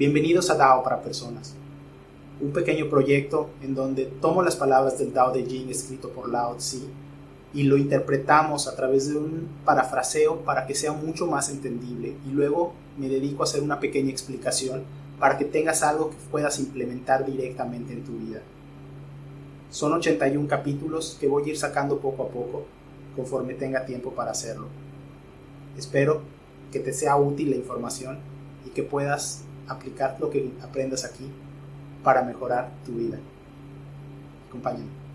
Bienvenidos a DAO para Personas, un pequeño proyecto en donde tomo las palabras del Dao de Jing escrito por Lao Tzu y lo interpretamos a través de un parafraseo para que sea mucho más entendible y luego me dedico a hacer una pequeña explicación para que tengas algo que puedas implementar directamente en tu vida. Son 81 capítulos que voy a ir sacando poco a poco conforme tenga tiempo para hacerlo. Espero que te sea útil la información y que puedas aplicar lo que aprendas aquí para mejorar tu vida. Acompáñame.